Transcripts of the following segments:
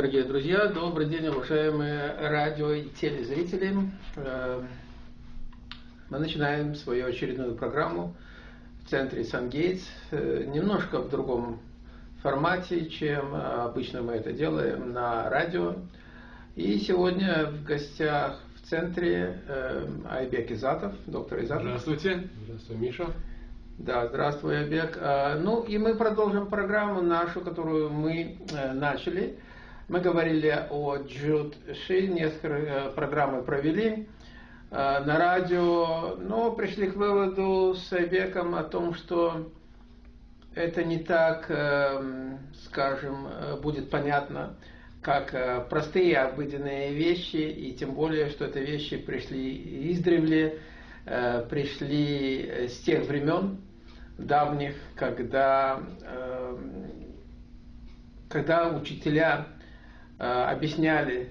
дорогие друзья, добрый день, уважаемые радио и телезрители. Э, мы начинаем свою очередную программу в центре Сан-Гейтс, э, немножко в другом формате, чем обычно мы это делаем на радио. И сегодня в гостях в центре э, Айбек Изатов, доктор Изатов. Здравствуйте. Здравствуй, Миша. Да, здравствуй, Айбек. Ну и мы продолжим программу нашу, которую мы начали. Мы говорили о Джуд Ши, несколько э, программы провели э, на радио, но пришли к выводу с Айбеком о том, что это не так, э, скажем, будет понятно, как простые обыденные вещи, и тем более, что это вещи пришли издревле, пришли с тех времен давних, когда, когда учителя объясняли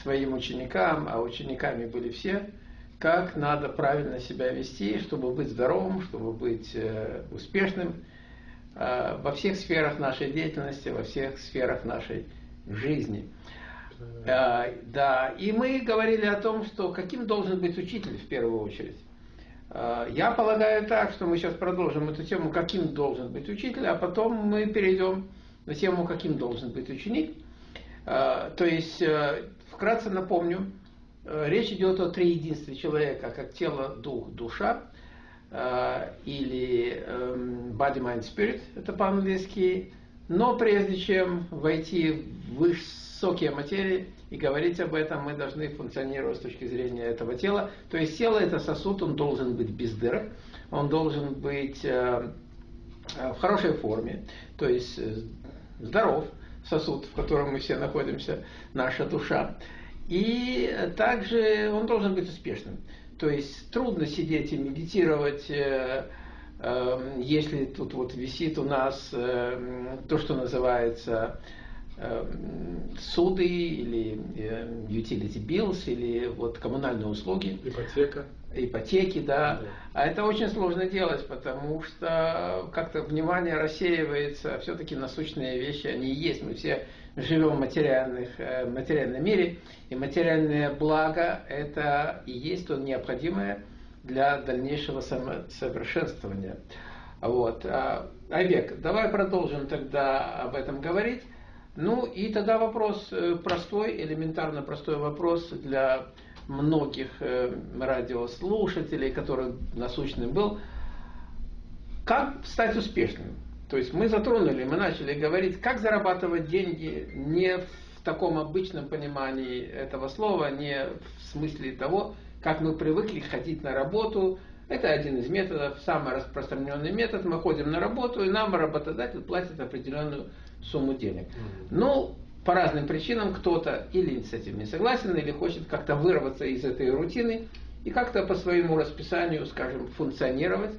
своим ученикам, а учениками были все, как надо правильно себя вести, чтобы быть здоровым, чтобы быть э, успешным э, во всех сферах нашей деятельности, во всех сферах нашей жизни. Да, и мы говорили о том, что каким должен быть учитель в первую очередь. Я полагаю так, что мы сейчас продолжим эту тему, каким должен быть учитель, а потом мы перейдем на тему, каким должен быть ученик. А, то есть, э, вкратце напомню, э, речь идет о триединстве человека, как тело, дух, душа, э, или эм, body, mind, spirit, это по-английски. Но прежде чем войти в высокие материи и говорить об этом, мы должны функционировать с точки зрения этого тела. То есть тело это сосуд, он должен быть без дырок, он должен быть в хорошей форме, то есть здоров, сосуд, в котором мы все находимся, наша душа. И также он должен быть успешным. То есть трудно сидеть и медитировать, э, э, если тут вот висит у нас э, то, что называется суды или utility bills или вот коммунальные услуги. Ипотека ипотеки, да. да. А это очень сложно делать, потому что как-то внимание рассеивается, все-таки насущные вещи, они есть. Мы все живем в материальных, э, материальном мире, и материальное благо – это и есть то необходимое для дальнейшего самосовершенствования. Вот. А, Айбек, давай продолжим тогда об этом говорить. Ну и тогда вопрос э, простой, элементарно простой вопрос для многих э, радиослушателей, который насущным был, как стать успешным. То есть мы затронули, мы начали говорить, как зарабатывать деньги не в таком обычном понимании этого слова, не в смысле того, как мы привыкли ходить на работу. Это один из методов, самый распространенный метод. Мы ходим на работу, и нам работодатель платит определенную сумму денег. Ну, по разным причинам кто-то или с этим не согласен, или хочет как-то вырваться из этой рутины и как-то по своему расписанию, скажем, функционировать,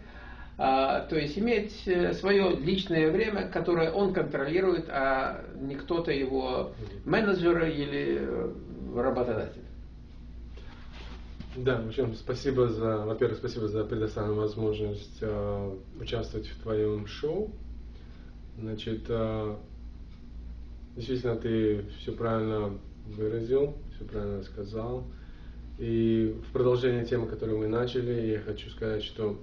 а, то есть иметь э, свое личное время, которое он контролирует, а не кто-то его менеджер или э, работодатель. Да, в общем, спасибо за, во-первых, спасибо за предоставленную возможность э, участвовать в твоем шоу. Значит, э, Действительно, ты все правильно выразил, все правильно сказал. И в продолжение темы, которую мы начали, я хочу сказать, что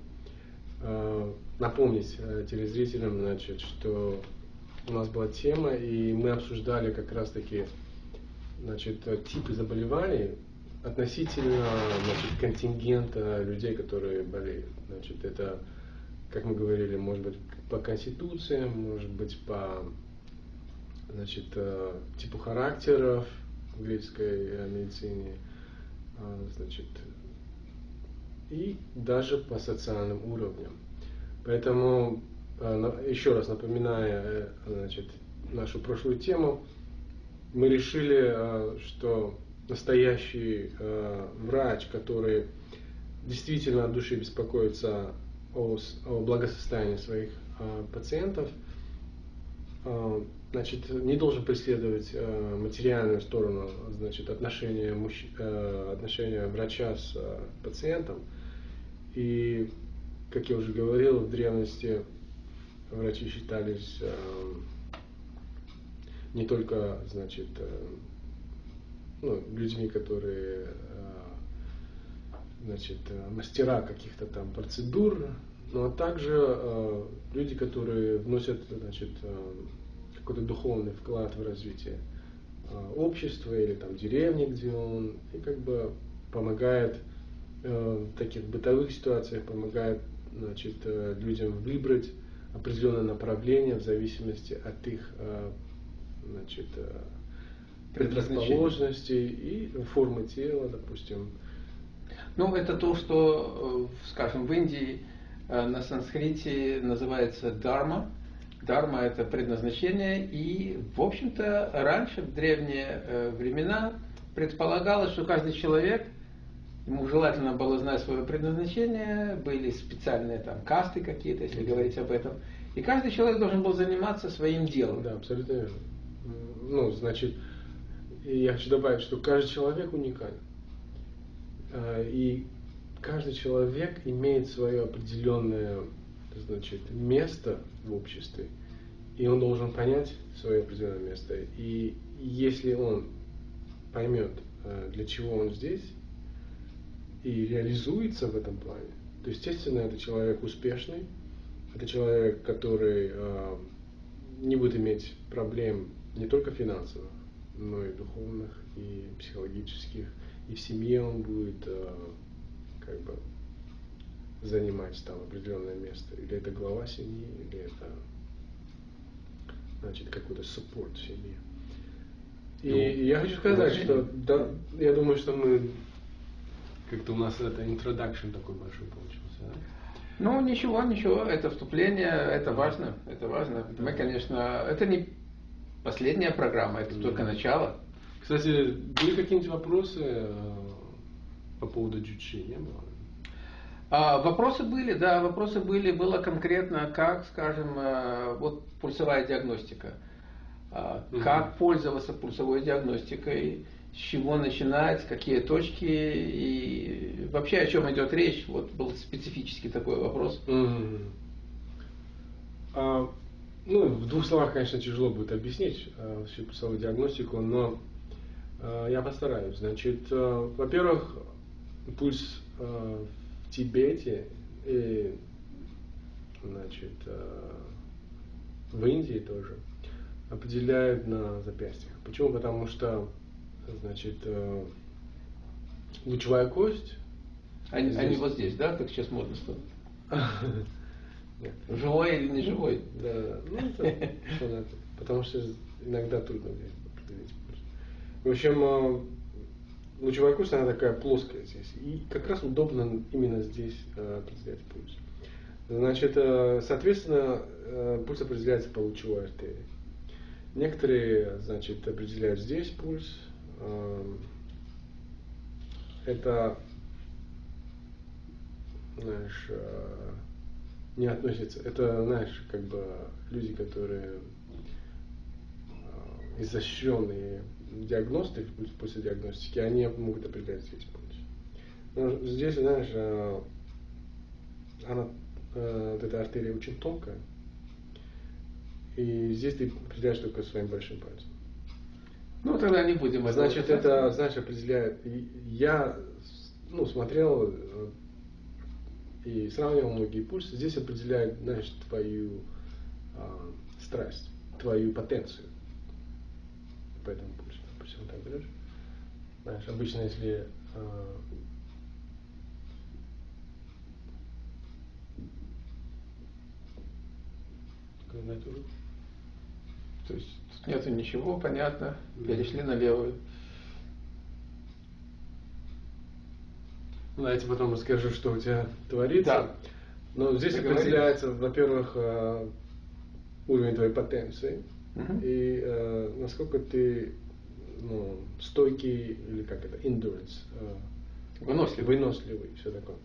э, напомнить э, телезрителям, значит, что у нас была тема, и мы обсуждали как раз-таки значит, типы заболеваний относительно значит, контингента людей, которые болеют. Значит, это, как мы говорили, может быть по конституции, может быть по значит, э, типу характеров в греческой медицине, а, значит, и даже по социальным уровням. Поэтому, э, еще раз напоминая э, значит, нашу прошлую тему, мы решили, что настоящий врач, который действительно от души беспокоится о, о благосостоянии своих пациентов, значит, не должен преследовать э, материальную сторону, значит, отношения, мужч... э, отношения врача с э, пациентом. И, как я уже говорил, в древности врачи считались э, не только, значит, э, ну, людьми, которые значит, мастера каких-то там процедур, но также люди, которые вносят значит, какой-то духовный вклад в развитие общества или там деревни, где он, и как бы помогает в таких бытовых ситуациях, помогает значит, э, людям выбрать определенное направление в зависимости от их э, значит, э, предрасположенностей и формы тела, допустим. Ну, это то, что, скажем, в Индии на санскрите называется дарма. Дарма – это предназначение, и, в общем-то, раньше, в древние времена, предполагалось, что каждый человек – Ему желательно было знать свое предназначение, были специальные там касты какие-то, если говорить об этом. И каждый человек должен был заниматься своим делом. Да, абсолютно верно. Ну, значит, я хочу добавить, что каждый человек уникален. А, и каждый человек имеет свое определенное значит, место в обществе, и он должен понять свое определенное место. И если он поймет, а, для чего он здесь, и реализуется в этом плане, то, естественно, это человек успешный, это человек, который э, не будет иметь проблем не только финансовых, но и духовных, и психологических, и в семье он будет э, как бы занимать там определенное место. Или это глава семьи, или это значит какой-то суппорт в семье. И ну, я хочу сказать, что да, я думаю, что мы как-то у нас это introduction такой большой получился. Да? Ну, ничего, ничего, это вступление, это важно, это важно. Да. Мы, конечно, это не последняя программа, это да. только начало. Кстати, были какие-нибудь вопросы э, по поводу джучи, не было? А, вопросы были, да, вопросы были. Было конкретно, как, скажем, э, вот пульсовая диагностика. Угу. Как пользоваться пульсовой диагностикой, с чего начинать, какие точки и вообще о чем идет речь. Вот был специфический такой вопрос. Mm-hmm. А, ну, в двух словах, конечно, тяжело будет объяснить а, всю пульсовую диагностику, но а, я постараюсь. Значит, а, во-первых, пульс а, Тибете и значит, а, в Индии тоже определяют на запястьях. Почему? Потому что значит, э, лучевая кость. Они, здесь... они вот здесь, да, как сейчас модно стало? Живой или не живой? Да, ну это потому что иногда трудно определить. В общем, э, лучевая кость, она такая плоская здесь. И как раз удобно именно здесь э, определять пульс. Значит, соответственно, пульс определяется по лучевой артерии. Некоторые, значит, определяют здесь пульс, Эм, это, знаешь, э, не относится. Это, знаешь, как бы люди, которые э, изощренные диагносты, после диагностики, они могут определять здесь пульс. Но здесь, знаешь, э, она, вот эта артерия очень тонкая, и здесь ты определяешь только своим большим пальцем. Ну, тогда не будем. Значит, это, знаешь, определяет. Я ну, смотрел э, и сравнивал многие пульсы. Здесь определяет, знаешь, твою а, страсть, твою потенцию. По этому Допустим, так берешь. Знаешь, обычно, если на эту руку. То есть Нету ничего, понятно. Перешли на левую. Ну, я тебе потом расскажу, что у тебя творится. Да. Но здесь определяется, во-первых, э, уровень твоей потенции угу. и э, насколько ты ну, стойкий или как это, endurance. Э, выносливый. Выносливый, все такое.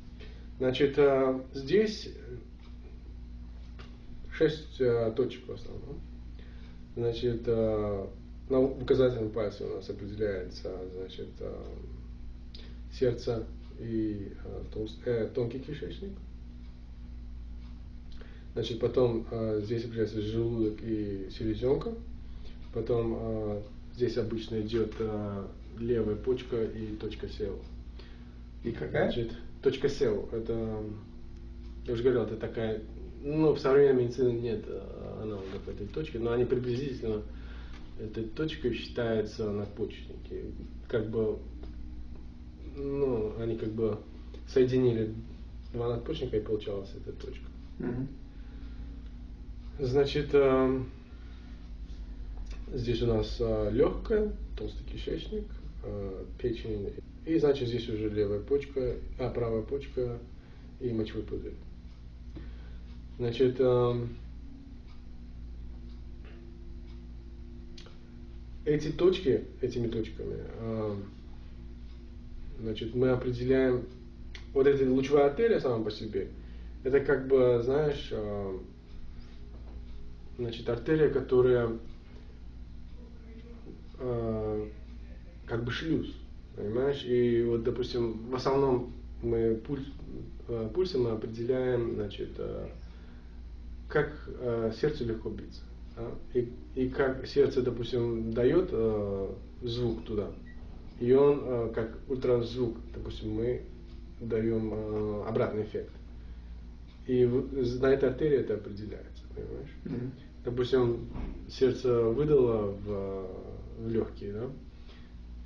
Значит, э, здесь шесть э, точек в основном. Значит, на указательном пальце у нас определяется значит, сердце и толст, э, тонкий кишечник. Значит, потом э, здесь определяется желудок и селезенка. Потом э, здесь обычно идет э, левая почка и точка SEO. И какая? Значит, точка SEO, это, я уже говорил, это такая, ну, в современной медицине нет э, аналогов этой точки, но они приблизительно, этой точкой считается надпочечники. Как бы, ну, они как бы соединили два надпочечника и получалась эта точка. Мгм. Значит, э, здесь у нас легкая, толстый кишечник, э, печень. И значит здесь уже левая почка, а правая почка и мочевой пузырь. Значит, э, эти точки, этими точками, э, значит, мы определяем, вот эта лучевая артерия сама по себе, это как бы, знаешь, э, значит, артерия, которая э, как бы шлюз, понимаешь? И вот, допустим, в основном мы пульс, э, пульсом мы определяем, значит, э, как э, сердцу легко биться. да? И, и как сердце, допустим, дает э, звук туда, и он, э, как ультразвук, допустим, мы даем э, обратный эффект. И на этой артерии это определяется, понимаешь? Мгм. допустим, сердце выдало в легкие, да,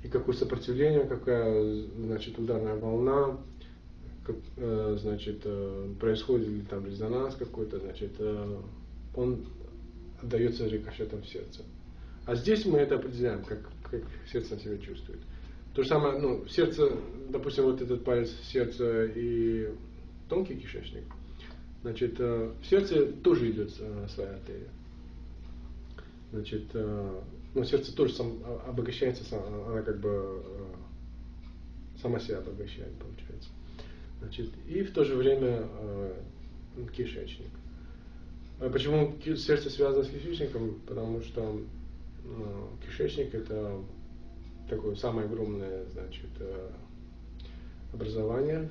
и какое сопротивление, какая, значит, ударная волна, как, э, значит, э, происходит ли там резонанс какой-то, значит, э, он отдается рикошетом в сердце. А здесь мы это определяем, как, как сердце себя чувствует. То же самое, ну, сердце, допустим, вот этот палец сердца и тонкий кишечник, значит, э, в сердце тоже идет э, своя артерия. Значит, э, ну, сердце тоже сам, а- обогащается, она как бы э, сама себя обогащает, получается. Значит, и в то же время э, кишечник. А Почему сердце связано с кишечником? Потому что кишечник это такое самое огромное, значит, образование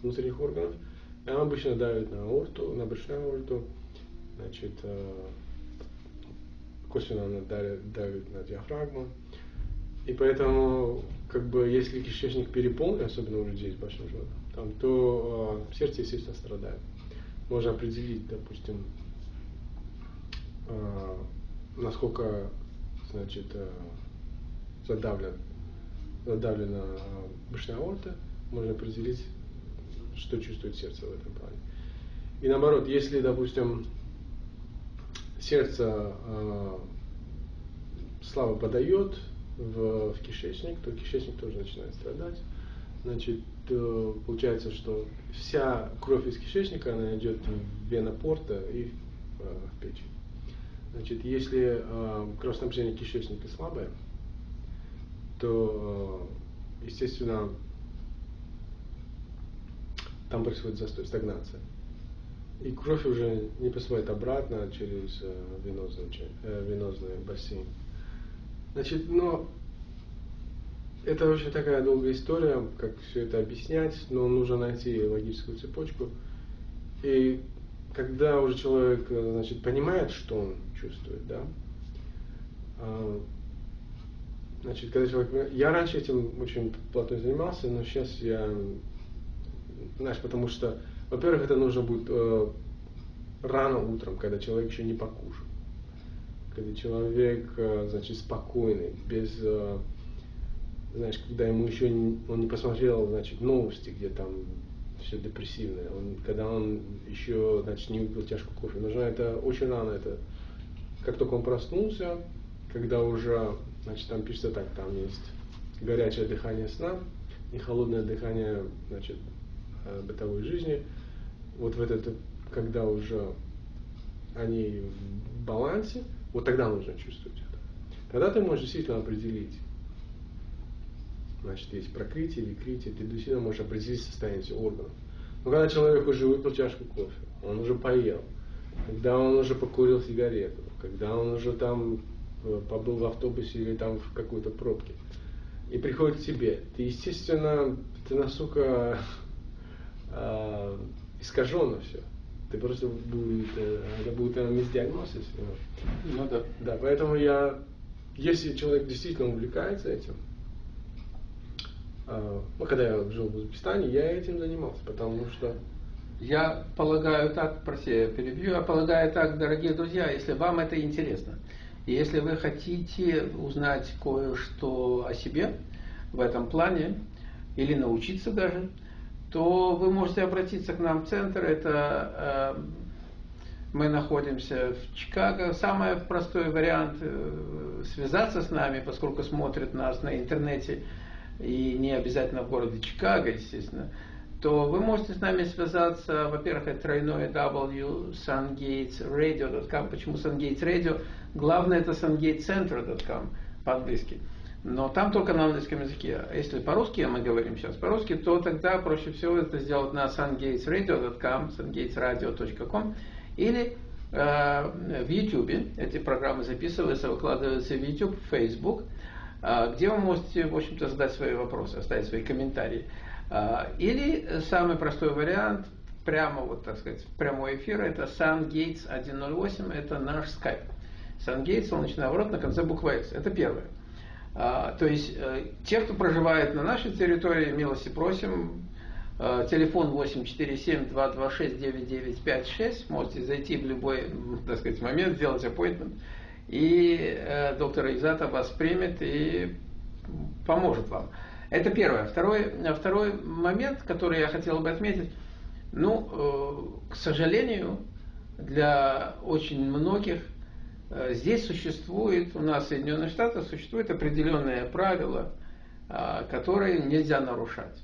внутренних органов. И оно обычно давит на аорту, на брюшную аорту, значит, косвенно она давит, давит на диафрагму. И поэтому, как бы, если кишечник переполнен, особенно у людей с большим животом, там, то э, сердце, естественно, страдает. Можно определить, допустим, э, насколько, значит, э, задавлен, задавлена э, брюшная аорта, можно определить, что чувствует сердце в этом плане. И наоборот, если, допустим, сердце э, слабо подает в, в кишечник, то кишечник тоже начинает страдать. Значит, э, получается, что вся кровь из кишечника, она идет в вена порта и э, в печень. Значит, если э, кровоснабжение кишечника слабое, то, э, естественно, там происходит застой, стагнация. И кровь уже не поступает обратно через э, венозный, э, венозный бассейн. Значит, но это очень такая долгая история, как все это объяснять, но нужно найти логическую цепочку. И когда уже человек э, значит, понимает, что он чувствует, да, а, значит, когда человек... Я раньше этим очень плотно занимался, но сейчас я знаешь, потому что, во-первых, это нужно будет э, рано утром, когда человек еще не покушал. Когда человек, э, значит, спокойный, без, э, знаешь, когда ему еще не, он не посмотрел, значит, новости, где там все депрессивное, он, когда он еще, значит, не выпил чашку кофе. Нужно это очень рано, это как только он проснулся, когда уже, значит, там пишется так, там есть горячее дыхание сна и холодное дыхание, значит, э, бытовой жизни. Вот в этот, когда уже они в балансе, вот тогда нужно чувствовать это. Тогда ты можешь действительно определить, значит, есть прокрытие или критие, ты действительно можешь определить состояние всех органов. Но когда человек уже выпил чашку кофе, он уже поел, когда он уже покурил сигарету, когда он уже там э, побыл в автобусе или там в какой-то пробке, и приходит к тебе, ты, естественно, ты настолько э, искаженно все. ты просто будет, э, это будет мисдиагнозис. Ну да. Да, поэтому я, если человек действительно увлекается этим, а, ну, когда я жил в Узбекистане, я этим занимался, потому что я полагаю так, прости, я перебью, я полагаю так, дорогие друзья, если вам это интересно, и если вы хотите узнать кое-что о себе в этом плане, или научиться даже, то вы можете обратиться к нам в центр. Это э, мы находимся в Чикаго. Самый простой вариант э, связаться с нами, поскольку смотрят нас на интернете и не обязательно в городе Чикаго, естественно, то вы можете с нами связаться, во-первых, это тройное W, sungatesradio.com. Почему Sungates Radio? Главное это sungatecenter.com по-английски. Но там только на английском языке. Если по-русски мы говорим сейчас по-русски, то тогда проще всего это сделать на sungatesradio.com, sungatesradio.com или э, в YouTube. Эти программы записываются, выкладываются в YouTube, в Facebook, э, где вы можете, в общем-то, задать свои вопросы, оставить свои комментарии. А, или самый простой вариант, прямо вот, так сказать, прямой эфир, это SunGates 108, это наш скайп. SunGates, солнечный оборот на конце буквы X. Это первое. А, то есть, э, те, кто проживает на нашей территории, милости просим, э, телефон 847-226-9956, можете зайти в любой, так сказать, момент, сделать appointment, и э, доктор Изата вас примет и поможет вам. Это первое. Второй, второй момент, который я хотел бы отметить, ну, к сожалению, для очень многих здесь существует, у нас в Соединенных Штатах существует определенные правила, э, которые нельзя нарушать.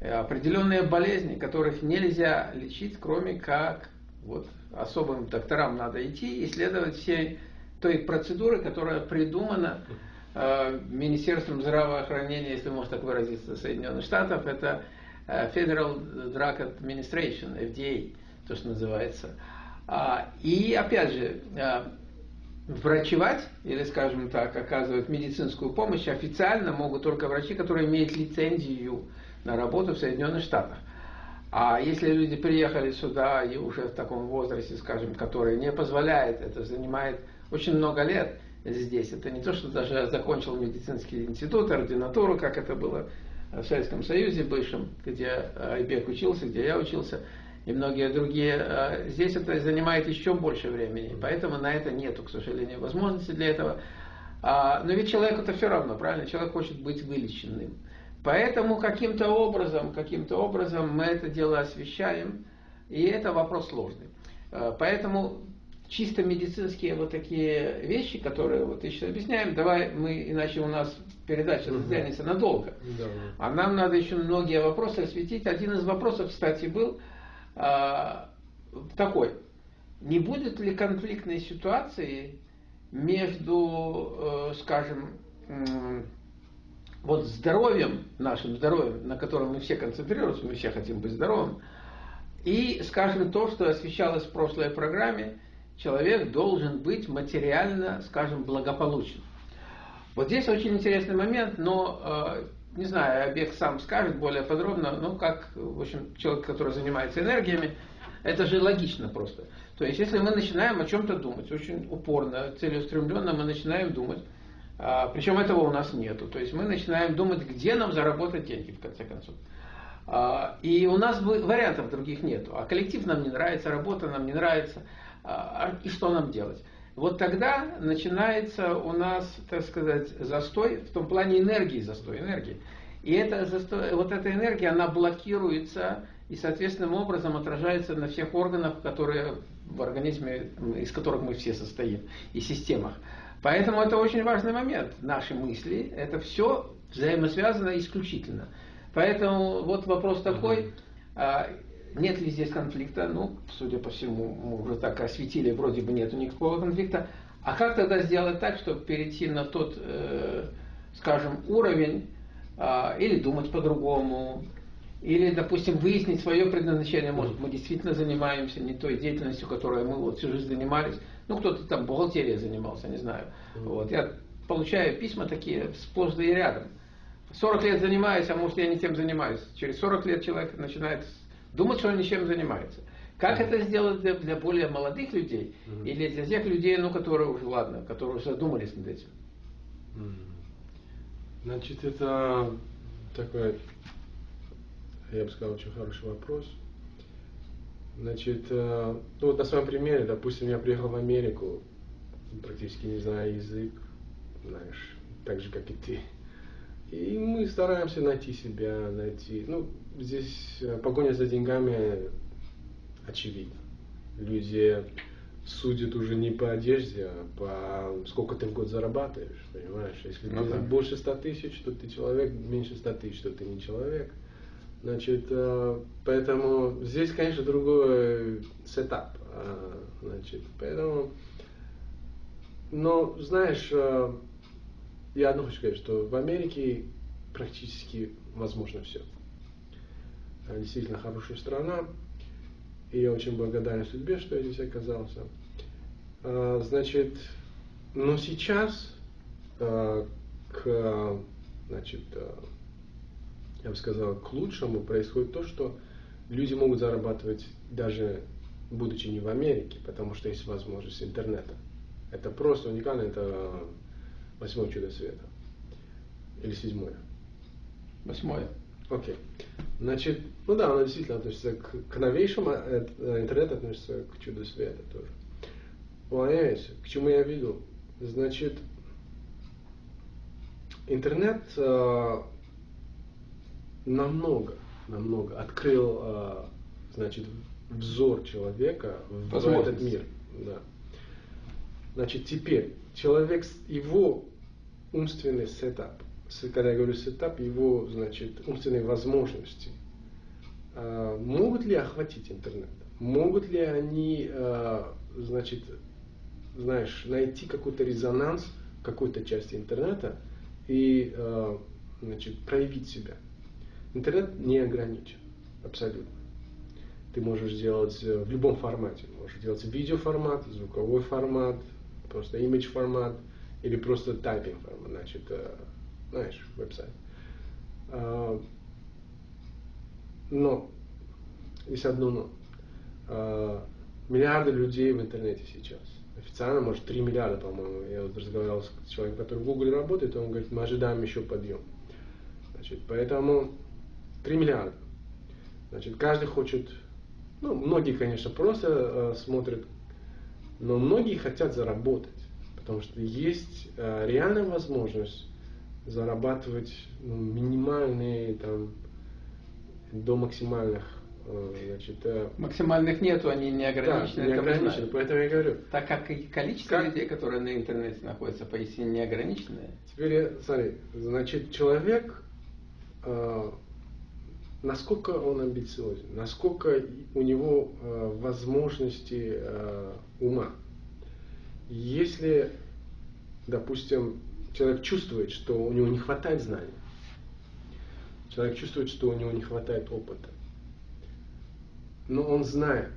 Определенные болезни, которых нельзя лечить, кроме как вот особым докторам надо идти и следовать всей той процедуры, которая придумана Э, Министерством здравоохранения, если можно так выразиться, Соединенных Штатов, это э, Federal Drug Administration, FDA, то, что называется. А, и, опять же, э, врачевать, или, скажем так, оказывать медицинскую помощь официально могут только врачи, которые имеют лицензию на работу в Соединенных Штатах. А если люди приехали сюда и уже в таком возрасте, скажем, который не позволяет, это занимает очень много лет – здесь. Это не то, что даже закончил медицинский институт, ординатуру, как это было в Советском Союзе бывшем, где Айбек учился, где я учился, и многие другие. А здесь это занимает еще больше времени, поэтому на это нету, к сожалению, возможности для этого. А, но ведь человеку это все равно, правильно? Человек хочет быть вылеченным. Поэтому каким-то образом, каким-то образом мы это дело освещаем, и это вопрос сложный. А, поэтому чисто медицинские вот такие вещи, которые вот сейчас объясняем, давай мы, иначе у нас передача затянется надолго. Да. А нам надо еще многие вопросы осветить. Один из вопросов, кстати, был такой. Не будет ли конфликтной ситуации между, э, скажем, вот здоровьем, нашим здоровьем, на котором мы все концентрируемся, мы все хотим быть здоровым, и, скажем, то, что освещалось в прошлой программе – человек должен быть материально, скажем, благополучен. Вот здесь очень интересный момент, но э, не знаю, объект сам скажет более подробно, ну как, в общем, человек, который занимается энергиями, это же логично просто. То есть, если мы начинаем о чем-то думать, очень упорно, целеустремленно мы начинаем думать, а, причем этого у нас нету. То есть мы начинаем думать, где нам заработать деньги, в конце концов. А, и у нас вариантов других нету. А коллектив нам не нравится, работа нам не нравится. А, и что нам делать? Вот тогда начинается у нас, так сказать, застой, в том плане энергии, застой энергии. И это застой, вот эта энергия, она блокируется и соответственным образом отражается на всех органах, которые в организме, из которых мы все состоим, и системах. Поэтому это очень важный момент. Наши мысли, это все взаимосвязано исключительно. Поэтому вот вопрос такой, нет ли здесь конфликта? Ну, судя по всему, мы уже так осветили, вроде бы нету никакого конфликта. А как тогда сделать так, чтобы перейти на тот, э, скажем, уровень, э, или думать по-другому, или, допустим, выяснить свое предназначение. Может, мы действительно занимаемся не той деятельностью, которой мы вот всю жизнь занимались. Ну, кто-то там бухгалтерией занимался, не знаю. Вот. Я получаю письма такие сплошь да и рядом. 40 лет занимаюсь, а может я не тем занимаюсь. Через 40 лет человек начинает думать, что он ничем занимается. Как это сделать для, для более молодых людей mm-hmm. или для тех людей, ну, которые уже, ладно, которые уже задумались над этим? Значит, это такой, я бы сказал, очень хороший вопрос. Значит, э, ну вот на своем примере, допустим, я приехал в Америку, практически не знаю язык, знаешь, так же, как и ты. И мы стараемся найти себя, найти. Ну, здесь э, погоня за деньгами очевидно. Люди судят уже не по одежде, а по сколько ты в год зарабатываешь, понимаешь? Если ну, ты да. больше 100 тысяч, то ты человек, меньше 100 тысяч, то ты не человек. Значит, э, поэтому здесь, конечно, другой сетап. А, значит, поэтому, но, знаешь, э, я одно хочу сказать, что в Америке практически возможно все. Действительно хорошая страна, и я очень благодарен судьбе, что я здесь оказался. А, значит, но сейчас а, к, значит, а, я бы сказал, к лучшему происходит то, что люди могут зарабатывать даже будучи не в Америке, потому что есть возможность интернета. Это просто уникально, это восьмое чудо света. Или седьмое? Восьмое. Окей. Okay. Значит, ну да, оно действительно относится к, к новейшему, э, интернет относится к чуду света тоже. Понимаете, к чему я веду? Значит, интернет э, намного, намного открыл, э, значит, взор человека в этот мир. Да. Значит, теперь человек, его умственный setup, когда я говорю setup, его, значит, умственные возможности, э, могут ли охватить интернет? Могут ли они, э, значит, знаешь, найти какой-то резонанс какой-то части интернета и э, значит, проявить себя. Интернет не ограничен, абсолютно. Ты можешь делать э, в любом формате. Можешь делать видеоформат, звуковой формат, просто image формат или просто тайпинг формат, значит, э, знаешь, веб-сайт. А, но, есть одно но. А, миллиарды людей в интернете сейчас официально, может, 3 миллиарда, по-моему. Я вот разговаривал с человеком, который в Google работает, он говорит, мы ожидаем еще подъем. Значит, поэтому 3 миллиарда. Значит, каждый хочет, ну, многие, конечно, просто э, смотрят, но многие хотят заработать, потому что есть э, реальная возможность зарабатывать ну, минимальные там до максимальных Э, значит, э, Максимальных нету, они не ограничены. Да, не ограничены, поэтому я говорю. Так как и количество как... людей, которые на интернете находятся, поистине не ограниченное. Теперь, смотри, значит, человек, э, насколько он амбициозен, насколько у него э, возможности э, ума. Если, допустим, человек чувствует, что у него не хватает знаний, человек чувствует, что у него не хватает опыта, но он знает,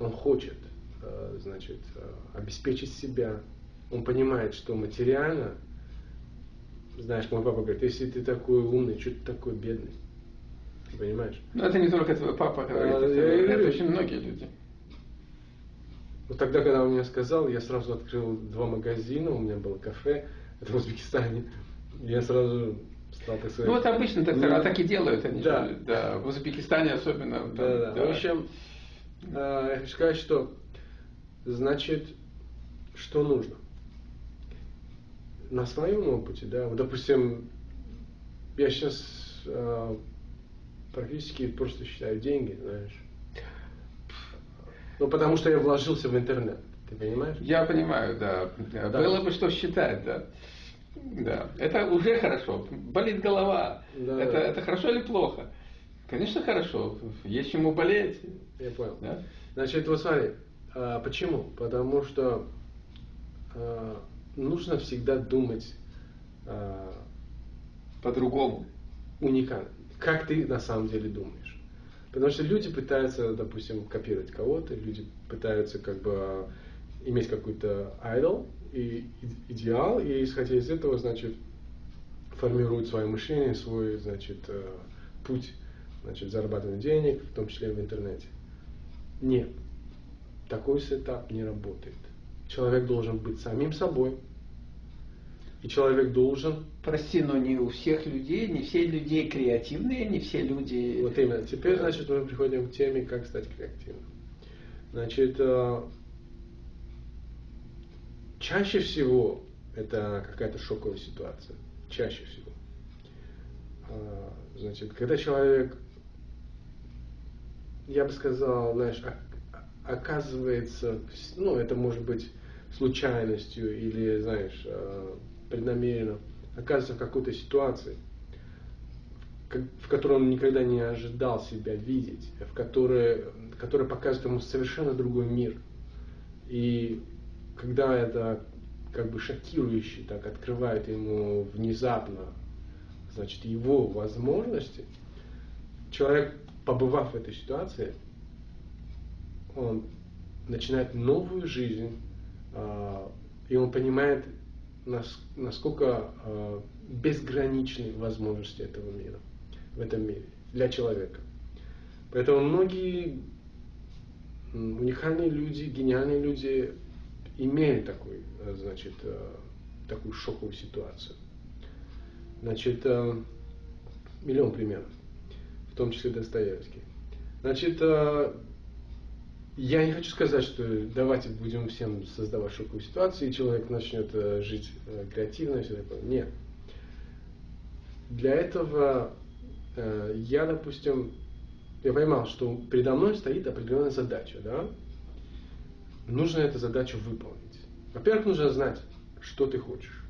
он хочет, э, значит, э, обеспечить себя. Он понимает, что материально, знаешь, мой папа говорит, если ты такой умный, что ты такой бедный? Ты понимаешь? Но это не только твой папа говорит, а, это, я, это очень многие люди. Вот тогда, когда он мне сказал, я сразу открыл два магазина, у меня было кафе, в Узбекистане. Я сразу статусы. Ну, вот обычно так, ну, так и делают они. Да. Же, да. В Узбекистане особенно. Там, да, да, да. В общем, э, я хочу сказать, что значит, что нужно. На своем опыте, да, вот, допустим, я сейчас э, практически просто считаю деньги, знаешь. Ну, потому что я вложился в интернет. Ты понимаешь? Я понимаю, да. да. Было бы что считать, да. Да, это уже хорошо. Болит голова. Да. Это, это хорошо или плохо? Конечно, хорошо. Есть чему болеть. Я понял. Да? Значит, вот смотри, а, почему? Потому что а, нужно всегда думать а, по-другому. Уникально. Как ты на самом деле думаешь. Потому что люди пытаются, допустим, копировать кого-то, люди пытаются как бы иметь какой-то idol, и идеал, и исходя из этого, значит, формируют свое мышление, свой, значит, э, путь, значит, зарабатывания денег, в том числе в интернете. Нет, такой сетап не работает. Человек должен быть самим собой. И человек должен... Прости, но не у всех людей, не все люди креативные, не все люди... Вот именно. Теперь, значит, мы приходим к теме, как стать креативным. Значит, э, чаще всего это какая-то шоковая ситуация. Чаще всего. А, значит, когда человек, я бы сказал, знаешь, оказывается, ну, это может быть случайностью или, знаешь, э, преднамеренно, оказывается в какой-то ситуации, в которой он никогда не ожидал себя видеть, в которой, которая показывает ему совершенно другой мир. И когда это как бы шокирующе так открывает ему внезапно, значит, его возможности, человек, побывав в этой ситуации, он начинает новую жизнь, а, и он понимает, насколько а, безграничны возможности этого мира, в этом мире, для человека. Поэтому многие уникальные люди, гениальные люди имели такой, значит, а, такую шоковую ситуацию. Значит, миллион примеров, в том числе Достоевский. Значит, я не хочу сказать, что давайте будем всем создавать шоковую ситуацию, и человек начнет э, жить э, креативно и все такое. Нет. Для этого э, я, допустим, я поймал, что передо мной стоит определенная задача, да? Нужно эту задачу выполнить. Во-первых, нужно знать, что ты хочешь.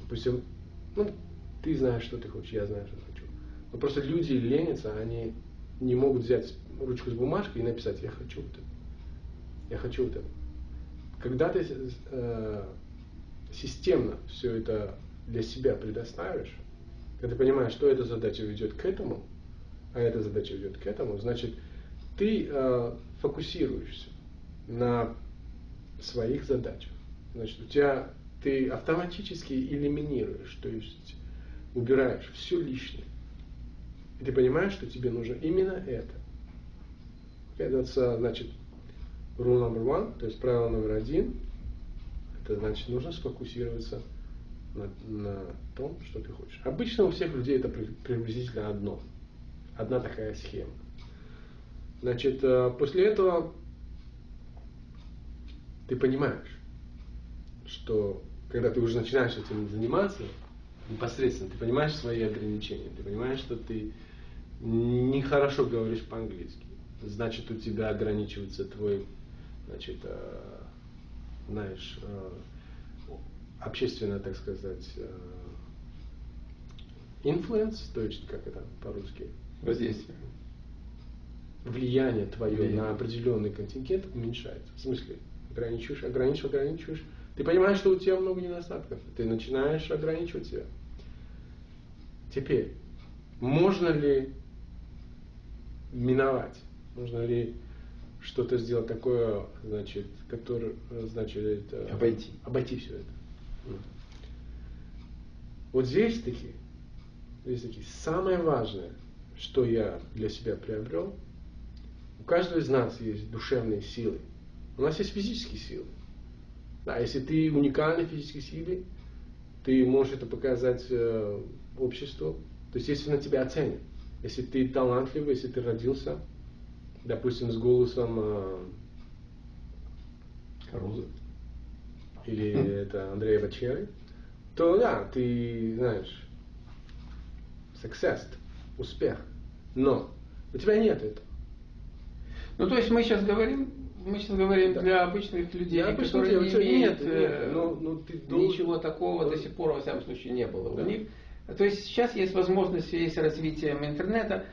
Допустим, ну, ты знаешь, что ты хочешь, я знаю, что хочу. Но просто люди ленятся, они не могут взять ручку с бумажкой и написать «я хочу это». Я хочу это. Когда ты э, системно все это для себя предоставишь, когда ты понимаешь, что эта задача ведет к этому, а эта задача ведет к этому, значит, ты э, фокусируешься на своих задачах. Значит, у тебя ты автоматически элиминируешь, то есть убираешь все лишнее. И ты понимаешь, что тебе нужно именно это. Это значит rule number one, то есть правило номер один. Это значит нужно сфокусироваться на, на том, что ты хочешь. Обычно у всех людей это приблизительно одно. Одна такая схема. Значит, э, после этого ты понимаешь, что когда ты уже начинаешь этим заниматься, непосредственно ты понимаешь свои ограничения, ты понимаешь, что ты нехорошо говоришь по-английски значит у тебя ограничивается твой, значит, э, знаешь, э, общественно, так сказать, э, influence, то есть как это по-русски? Воздействие. Влияние твое Влияние. на определенный контингент уменьшается. В смысле, ограничиваешь, ограничиваешь, ограничиваешь. Ты понимаешь, что у тебя много недостатков. Ты начинаешь ограничивать себя. Теперь, можно ли миновать Нужно ли что-то сделать такое, значит, которое, значит, это, обойти. обойти все это. Вот здесь таки, здесь таки самое важное, что я для себя приобрел, каждого из нас есть душевные силы. У нас есть физические силы. Да, если ты уникальный физической силе, ты можешь это показать э, обществу. То есть, если на тебя оценят. Если ты талантливый, если ты родился допустим, с голосом э, Каруза или это Андрея Бачери, то да, ты знаешь, success, успех. Но у тебя нет этого. Ну, то есть мы сейчас говорим, мы сейчас говорим да. для обычных людей, для которые не имеют нет, нет, но, но ты ничего должен... такого до сих пор, во всяком случае, не было да. у них. То есть сейчас есть возможность в связи с развитием интернета